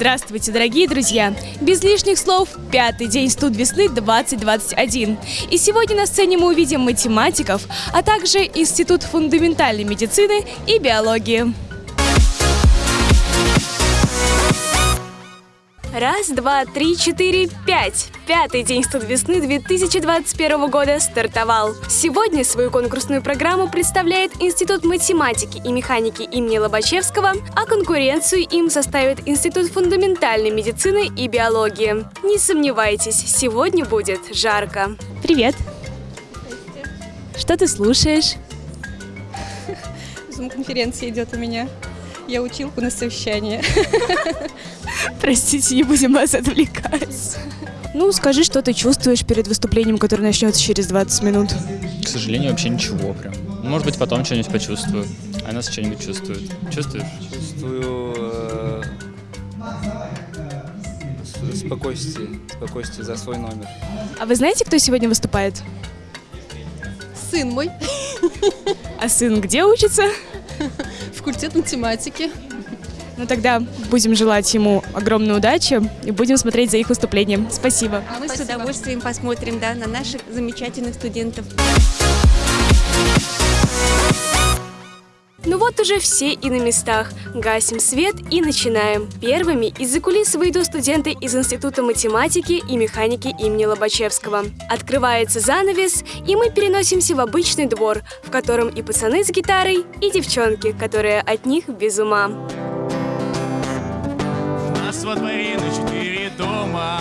Здравствуйте, дорогие друзья! Без лишних слов, пятый день студ весны 2021. И сегодня на сцене мы увидим математиков, а также Институт фундаментальной медицины и биологии. Раз, два, три, четыре, пять. Пятый день студ весны 2021 года стартовал. Сегодня свою конкурсную программу представляет Институт математики и механики имени Лобачевского, а конкуренцию им составит Институт фундаментальной медицины и биологии. Не сомневайтесь, сегодня будет жарко. Привет! Что ты слушаешь? Зум-конференция идет у меня. Я училку на совещание. Простите, не будем вас отвлекать. Ну, скажи, что ты чувствуешь перед выступлением, которое начнется через 20 минут. К сожалению, вообще ничего прям. Может быть, потом что-нибудь почувствую. А нас что-нибудь чувствует. Чувствуешь? чувствую э, спокойствие, спокойствие за свой номер. А вы знаете, кто сегодня выступает? Сын мой, А сын где учится? Факультет математики. Ну тогда будем желать ему огромной удачи и будем смотреть за их выступлением. Спасибо. Мы с удовольствием посмотрим да, на наших замечательных студентов. Вот уже все и на местах. Гасим свет и начинаем. Первыми из-за кулис выйдут студенты из Института математики и механики имени Лобачевского. Открывается занавес, и мы переносимся в обычный двор, в котором и пацаны с гитарой, и девчонки, которые от них без ума. Нас во дворе на четыре дома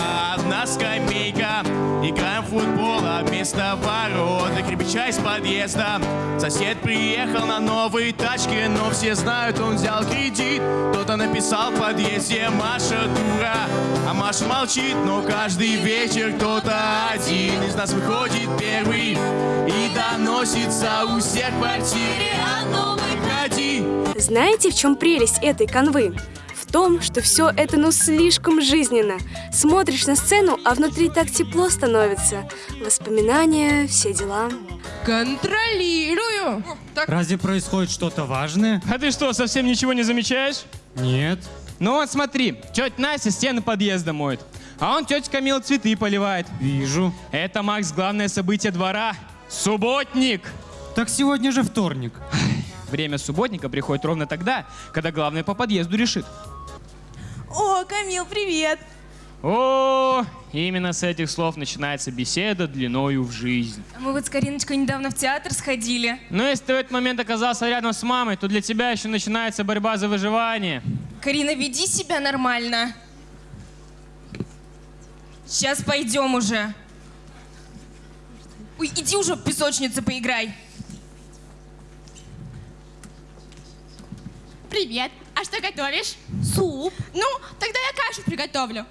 футбол, а вместо ворот Для кирпича из подъезда. Сосед приехал на новой тачке Но все знают, он взял кредит. Кто-то написал в подъезде Маша дура А Маша молчит, но каждый вечер Кто-то один из нас выходит первый И доносится у всех квартире. А Знаете, в чем прелесть этой канвы? Том, что все это ну слишком жизненно. Смотришь на сцену, а внутри так тепло становится. Воспоминания, все дела. Контролирую. Разве происходит что-то важное? А ты что, совсем ничего не замечаешь? Нет. Ну вот смотри, тетя Настя стены подъезда моет, а он тетя Камила цветы поливает. Вижу. Это, Макс, главное событие двора. Субботник! Так сегодня же вторник. Время субботника приходит ровно тогда, когда главное по подъезду решит. О, Камил, привет. О, именно с этих слов начинается беседа длиною в жизнь. Мы вот с Кариночкой недавно в театр сходили. Но если ты в этот момент оказался рядом с мамой, то для тебя еще начинается борьба за выживание. Карина, веди себя нормально. Сейчас пойдем уже. Ой, иди уже в песочнице поиграй. Привет. А что готовишь? Суп. Ну, тогда я кашу приготовлю.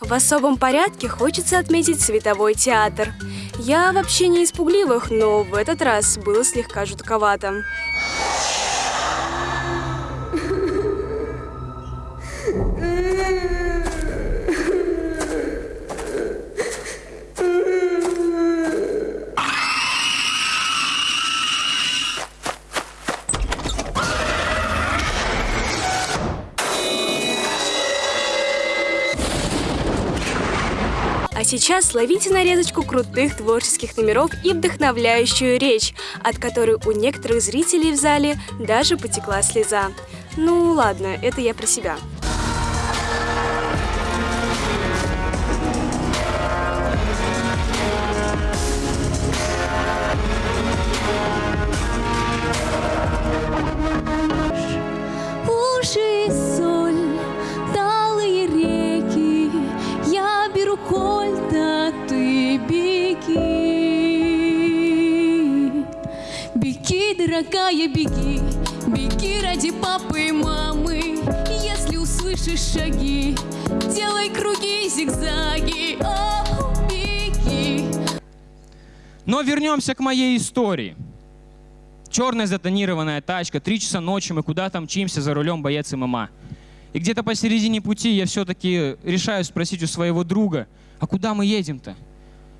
В особом порядке хочется отметить световой театр. Я вообще не из пугливых, но в этот раз было слегка жутковато. Сейчас ловите нарезочку крутых творческих номеров и вдохновляющую речь, от которой у некоторых зрителей в зале даже потекла слеза. Ну ладно, это я про себя. Я беру кольта, ты беги. Беги, дорогая, беги, беги ради папы и мамы. Если услышишь шаги, делай круги, зигзаги, о, беги. Но вернемся к моей истории. Черная затонированная тачка, три часа ночи, мы куда-то мчимся за рулем боец ММА. И где-то посередине пути я все-таки решаю спросить у своего друга, а куда мы едем-то?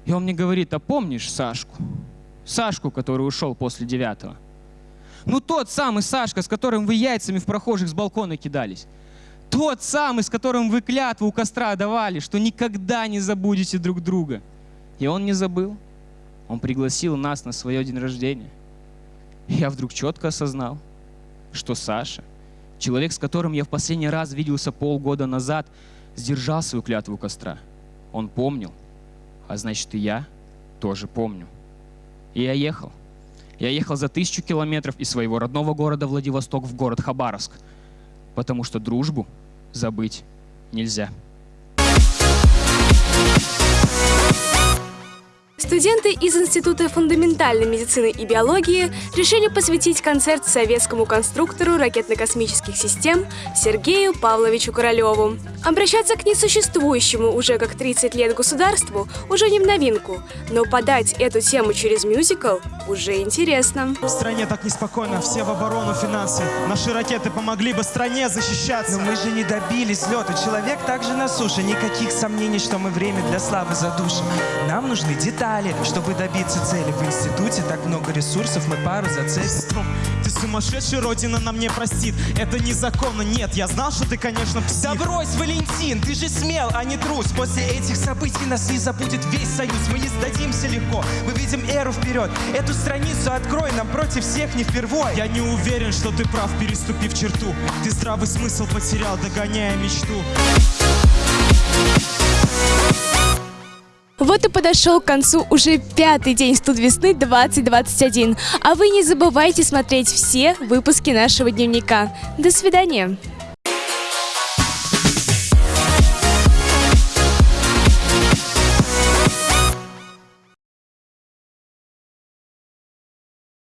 И он мне говорит, а помнишь Сашку? Сашку, который ушел после девятого. Ну тот самый Сашка, с которым вы яйцами в прохожих с балкона кидались. Тот самый, с которым вы клятву у костра давали, что никогда не забудете друг друга. И он не забыл. Он пригласил нас на свое день рождения. И я вдруг четко осознал, что Саша, человек, с которым я в последний раз виделся полгода назад, сдержал свою клятву костра. Он помнил, а значит и я тоже помню. И я ехал. Я ехал за тысячу километров из своего родного города Владивосток в город Хабаровск, потому что дружбу забыть нельзя. Студенты из Института фундаментальной медицины и биологии решили посвятить концерт советскому конструктору ракетно-космических систем Сергею Павловичу Королеву. Обращаться к несуществующему уже как 30 лет государству уже не в новинку, но подать эту тему через мюзикл уже интересно. В стране так неспокойно, все в оборону финансы. Наши ракеты помогли бы стране защищаться. Но мы же не добились лета. Человек также на суше. Никаких сомнений, что мы время для славы задушим. Нам нужны детали, чтобы добиться цели. В институте так много ресурсов, мы пару зацепим. Ты сумасшедший, родина нам не простит. Это незаконно, нет, я знал, что ты, конечно, псих. Да брось, Валентин, ты же смел, а не трус. После этих событий нас не забудет весь союз. Мы не сдадимся легко, мы видим эру вперед. Эту страницу открой, нам против всех не впервой. Я не уверен, что ты прав, переступив черту. Ты здравый смысл потерял, догоняя мечту. Вот и подошел к концу уже пятый день студ весны 2021. А вы не забывайте смотреть все выпуски нашего дневника. До свидания!